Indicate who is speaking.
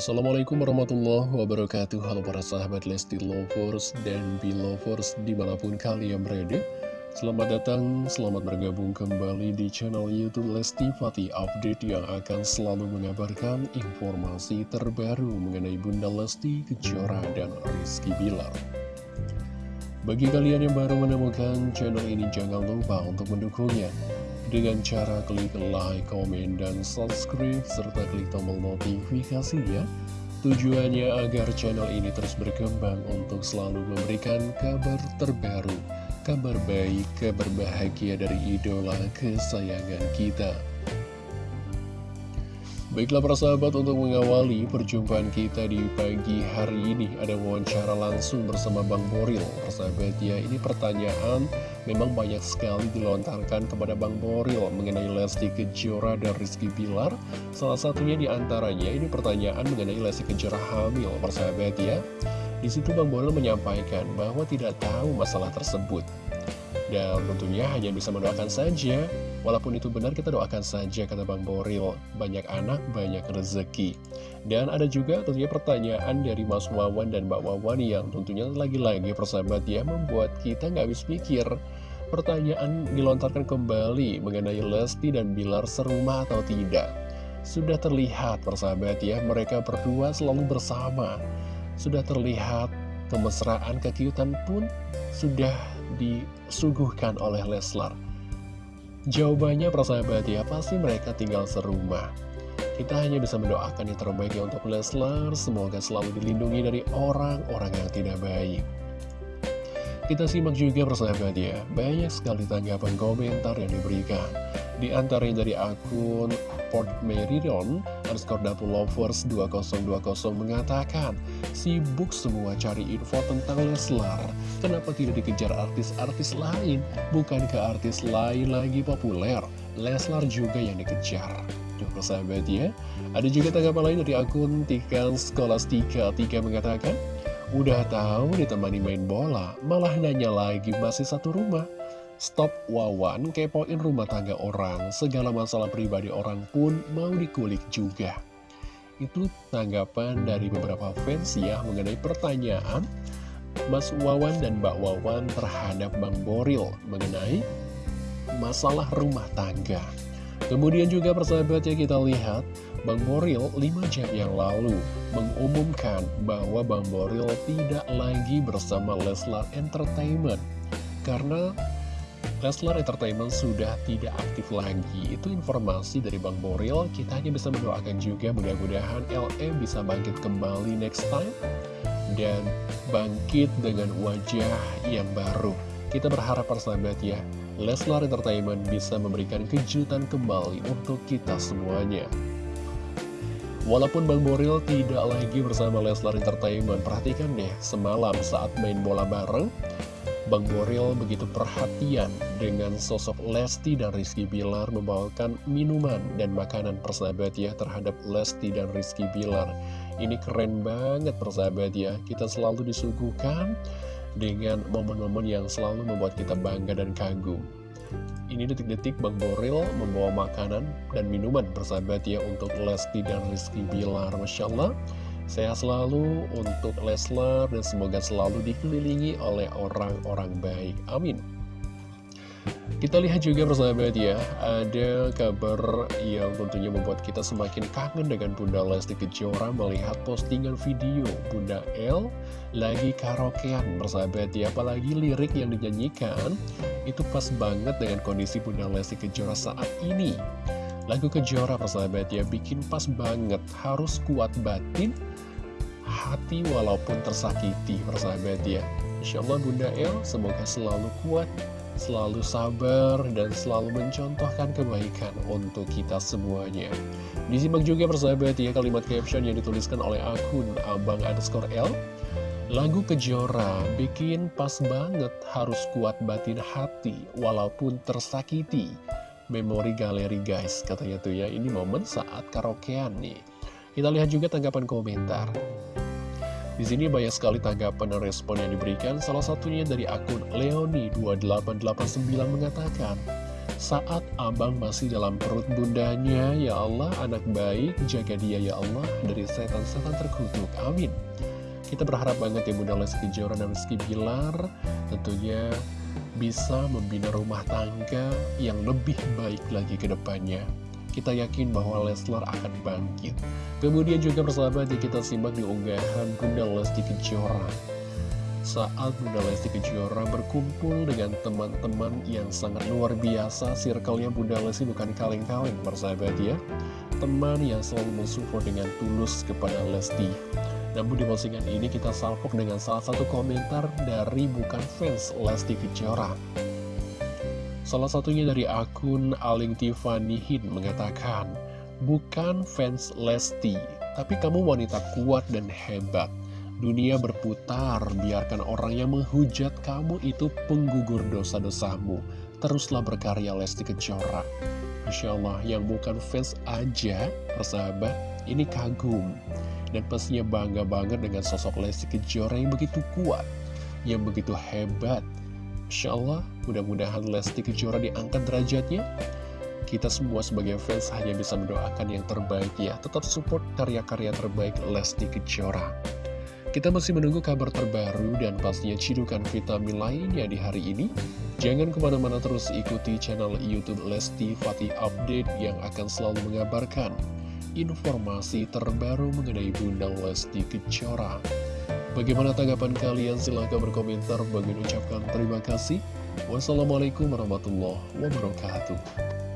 Speaker 1: Assalamualaikum warahmatullahi wabarakatuh. Halo para sahabat Lesti Lovers dan Belovers di mana pun kalian berada. Selamat datang, selamat bergabung kembali di channel Youtube Lesti Fatih Update Yang akan selalu mengabarkan informasi terbaru mengenai Bunda Lesti, Kejora, dan Rizky Bilar. Bagi kalian yang baru menemukan channel ini jangan lupa untuk mendukungnya dengan cara klik like, komen, dan subscribe, serta klik tombol notifikasi ya. Tujuannya agar channel ini terus berkembang untuk selalu memberikan kabar terbaru, kabar baik, kabar bahagia dari idola kesayangan kita. Baiklah para sahabat untuk mengawali perjumpaan kita di pagi hari ini Ada wawancara langsung bersama Bang Boril. Persahabat ya ini pertanyaan memang banyak sekali dilontarkan kepada Bang Boril Mengenai Lesti Kejora dan Rizky Bilar. Salah satunya di antaranya ini pertanyaan mengenai Lesti Kejora hamil. Persahabat ya di situ Bang Boril menyampaikan bahwa tidak tahu masalah tersebut dan tentunya hanya bisa mendoakan saja. Walaupun itu benar kita doakan saja kata Bang Boril. Banyak anak, banyak rezeki. Dan ada juga tentunya pertanyaan dari Mas Wawan dan Mbak Wawan Yang tentunya lagi-lagi persahabat ya Membuat kita nggak habis pikir. Pertanyaan dilontarkan kembali mengenai Lesti dan Bilar serumah atau tidak. Sudah terlihat persahabat ya Mereka berdua selalu bersama. Sudah terlihat kemesraan kekiutan pun sudah disuguhkan oleh Leslar? Jawabannya persahabat ya, pasti mereka tinggal serumah. Kita hanya bisa mendoakan yang terbaik ya untuk Leslar, semoga selalu dilindungi dari orang-orang yang tidak baik. Kita simak juga persahabat ya, banyak sekali tanggapan komentar yang diberikan. Di antaranya dari akun Port Meridian underscore Dapur Lovers 2020 mengatakan Sibuk semua cari info tentang Leslar Kenapa tidak dikejar artis-artis lain? Bukankah artis lain lagi populer? Leslar juga yang dikejar Tuh persahabat ya Ada juga tanggapan lain dari akun Tikan Skolastika 3 mengatakan Udah tahu ditemani main bola Malah nanya lagi masih satu rumah Stop Wawan, kepoin rumah tangga orang, segala masalah pribadi orang pun mau dikulik juga. Itu tanggapan dari beberapa fans ya mengenai pertanyaan Mas Wawan dan Mbak Wawan terhadap Bang Boril mengenai masalah rumah tangga. Kemudian juga persahabat ya kita lihat Bang Boril 5 jam yang lalu mengumumkan bahwa Bang Boril tidak lagi bersama Leslar Entertainment karena Leslar Entertainment sudah tidak aktif lagi. Itu informasi dari Bang Boril. Kita hanya bisa mendoakan juga mudah-mudahan LE bisa bangkit kembali next time Dan bangkit dengan wajah yang baru. Kita berharap persahabat ya Leslar Entertainment bisa memberikan kejutan kembali untuk kita semuanya. Walaupun Bang Boril tidak lagi bersama Leslar Entertainment Perhatikan deh, semalam saat main bola bareng Bang Boril begitu perhatian dengan sosok Lesti dan Rizky Bilar membawakan minuman dan makanan persahabat ya terhadap Lesti dan Rizky Bilar. Ini keren banget persahabat ya, kita selalu disuguhkan dengan momen-momen yang selalu membuat kita bangga dan kagum. Ini detik-detik Bang Boril membawa makanan dan minuman persahabat ya untuk Lesti dan Rizky Bilar. Masya Allah. Sehat selalu untuk Leslar dan semoga selalu dikelilingi oleh orang-orang baik. Amin. Kita lihat juga persahabat ya, ada kabar yang tentunya membuat kita semakin kangen dengan Bunda Lesti Kejora melihat postingan video Bunda L lagi karaokean persahabat ya, apalagi lirik yang dinyanyikan itu pas banget dengan kondisi Bunda Lesti Kejora saat ini. Lagu Kejora persahabat ya bikin pas banget. Harus kuat batin hati walaupun tersakiti persahabat ya. Insya Allah Bunda El semoga selalu kuat selalu sabar dan selalu mencontohkan kebaikan untuk kita semuanya. Disimak juga persahabat ya kalimat caption yang dituliskan oleh akun abang underscore L. Lagu Kejora bikin pas banget. Harus kuat batin hati walaupun tersakiti memori galeri guys katanya tuh ya ini momen saat karaokean nih kita lihat juga tanggapan komentar di sini banyak sekali tanggapan dan respon yang diberikan salah satunya dari akun Leoni2889 mengatakan saat abang masih dalam perut bundanya, ya Allah, anak baik, jaga dia ya Allah, dari setan-setan terkutuk. Amin. Kita berharap banget ya Bunda Lesti Kejora dan Rizky Bilar tentunya bisa membina rumah tangga yang lebih baik lagi ke depannya. Kita yakin bahwa Leslar akan bangkit. Kemudian juga ya kita simak di unggahan Bunda Lesti Kejora saat Bunda Lesti Kejora berkumpul dengan teman-teman yang sangat luar biasa Circle-nya Bunda Lesti bukan kaleng-kaleng persahabat ya Teman yang selalu mensupport dengan tulus kepada Lesti Namun di postingan ini kita salpok dengan salah satu komentar dari bukan fans Lesti Kejora Salah satunya dari akun Aling Tiffany Hin mengatakan Bukan fans Lesti, tapi kamu wanita kuat dan hebat Dunia berputar, biarkan orang yang menghujat kamu itu penggugur dosa-dosamu. Teruslah berkarya Lesti Kejora. Insya Allah, yang bukan fans aja, persahabat, ini kagum. Dan pastinya bangga banget dengan sosok Lesti Kejora yang begitu kuat, yang begitu hebat. Insya Allah, mudah-mudahan Lesti Kejora diangkat derajatnya. Kita semua sebagai fans hanya bisa mendoakan yang terbaik ya. Tetap support karya-karya terbaik Lesti Kejora. Kita masih menunggu kabar terbaru dan pastinya cidukan vitamin lainnya di hari ini. Jangan ke mana-mana terus ikuti channel Youtube Lesti Fatih Update yang akan selalu mengabarkan informasi terbaru mengenai Bunda Lesti Kejora. Bagaimana tanggapan kalian? Silahkan berkomentar. Bagi ucapkan terima kasih. Wassalamualaikum warahmatullahi wabarakatuh.